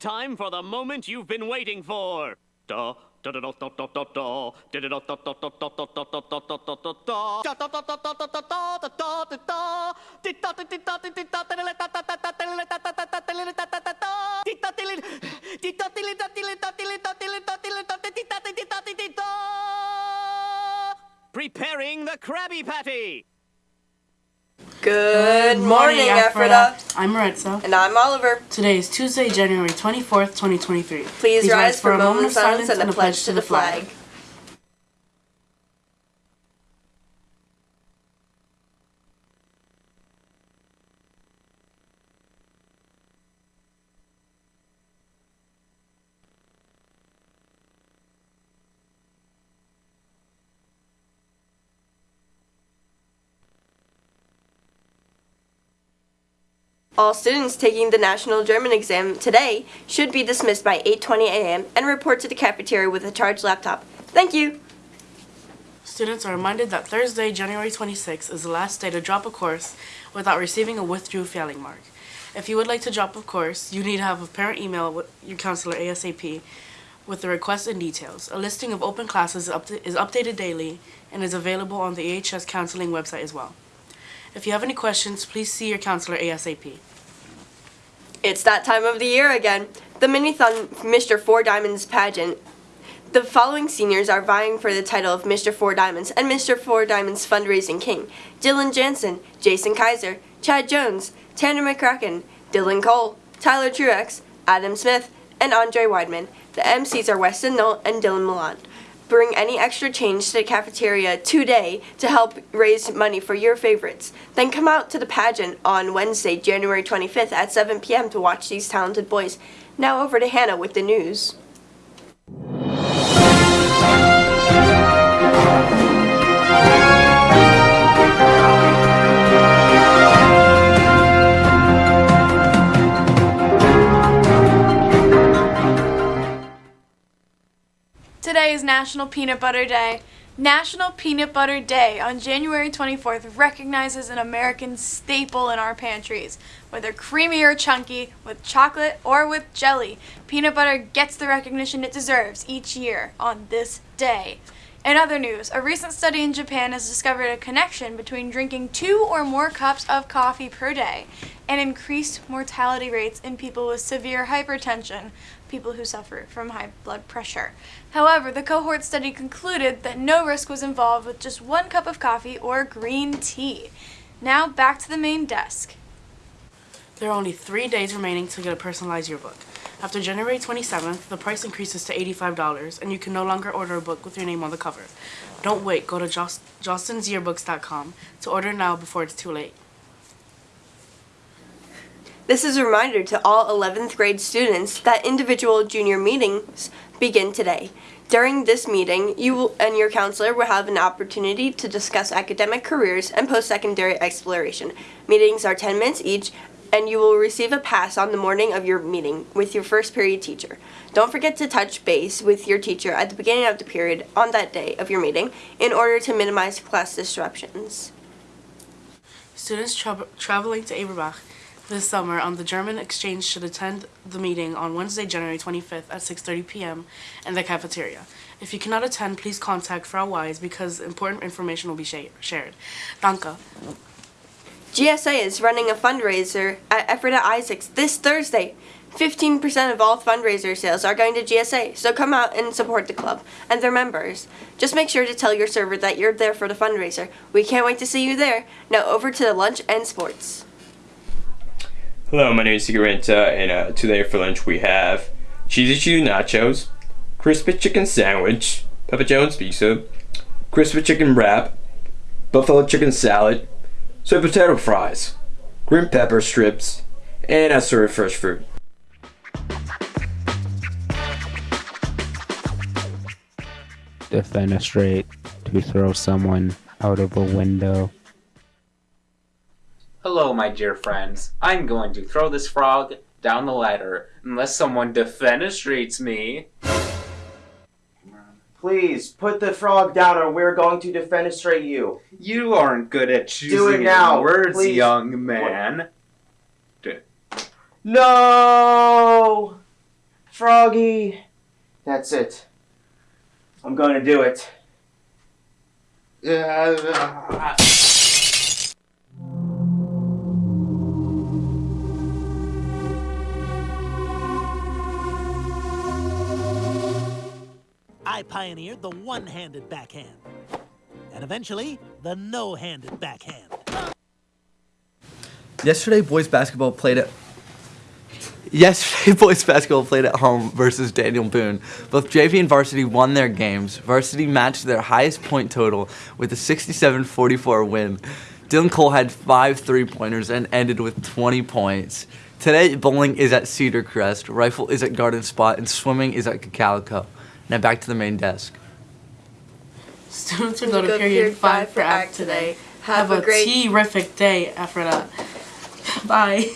Time for the moment you've been waiting for. Da, da, da, da, da, da, da, da. Da, da, da, da, da, da, da, da, da, da, da, da, da, da, da. Da, da, da, da, da, da, da, da, da, da, da, da. Da, da, da, da, da, da, da, da, da, da, da, da, da, da, da. Da, da, da, da, da, da, da, da, da, da. Preparing the Krabby Patty. Good morning, Ephrata. I'm Maritza. And I'm Oliver. Today is Tuesday, January 24th, 2023. Please, rise for a moment of silence and a pledge to the flag. All students taking the National German exam today should be dismissed by 8.20 a.m. and report to the cafeteria with a charged laptop. Thank you! Students are reminded that Thursday, January 26th is the last day to drop a course without receiving a withdrew failing mark. If you would like to drop a course, you need to have a parent email with your counselor ASAP with the request and details. A listing of open classes is, is updated daily and is available on the AHS counseling website as well. If you have any questions, please see your counselor ASAP. It's that time of the year again. The Minithon Mr. Four Diamonds pageant. The following seniors are vying for the title of Mr. Four Diamonds and Mr. Four Diamonds Fundraising King. Dylan Jansen, Jason Kaiser, Chad Jones, Tanner McCracken, Dylan Cole, Tyler Truex, Adam Smith, and Andre Weidman. The MCs are Weston Knoll and Dylan Milan bring any extra change to the cafeteria today to help raise money for your favorites. Then come out to the pageant on Wednesday, January 25th at 7 p.m. to watch these talented boys. Now over to Hannah with the news. Is National Peanut Butter Day. National Peanut Butter Day on January 24th recognizes an American staple in our pantries. Whether creamy or chunky, with chocolate or with jelly, peanut butter gets the recognition it deserves each year on this day. In other news, a recent study in Japan has discovered a connection between drinking two or more cups of coffee per day and increased mortality rates in people with severe hypertension, people who suffer from high blood pressure. However, the cohort study concluded that no risk was involved with just one cup of coffee or green tea. Now back to the main desk. There are only three days remaining to get a personalized yearbook. After January 27th, the price increases to $85 and you can no longer order a book with your name on the cover. Don't wait, go to Jost jostensyearbooks.com to order now before it's too late. This is a reminder to all 11th grade students that individual junior meetings begin today. During this meeting, you and your counselor will have an opportunity to discuss academic careers and post-secondary exploration. Meetings are 10 minutes each, and you will receive a pass on the morning of your meeting with your first period teacher. Don't forget to touch base with your teacher at the beginning of the period on that day of your meeting in order to minimize class disruptions. Students tra traveling to Eberbach this summer on the German exchange should attend the meeting on Wednesday, January 25th at 6.30 p.m. in the cafeteria. If you cannot attend, please contact Frau Wise because important information will be sh shared. Danke. GSA is running a fundraiser at Ephrata Isaacs this Thursday. 15% of all fundraiser sales are going to GSA, so come out and support the club and their members. Just make sure to tell your server that you're there for the fundraiser. We can't wait to see you there. Now over to the lunch and sports. Hello, my name is Sigarenta, and uh, today for lunch we have cheesy cheese nachos, crispy chicken sandwich, Papa John's pizza, crispy chicken wrap, buffalo chicken salad, sweet potato fries, green pepper strips, and a sort of fresh fruit. Defenestrate to throw someone out of a window. Hello, my dear friends. I'm going to throw this frog down the ladder unless someone defenestrates me. Please, put the frog down or we're going to defenestrate you. You aren't good at choosing Do it now, words, please. young man. No! Froggy. That's it. I'm going to do it. Uh, I pioneered the one handed backhand. And eventually, the no handed backhand. Yesterday, boys basketball played at. Yesterday, boys basketball played at home versus Daniel Boone. Both JV and varsity won their games. Varsity matched their highest point total with a 67-44 win. Dylan Cole had five three-pointers and ended with 20 points. Today, bowling is at Cedar Crest, rifle is at Garden Spot, and swimming is at Cocalico. Now back to the main desk. Students will go to period five for act today. Have a terrific day after that. Bye.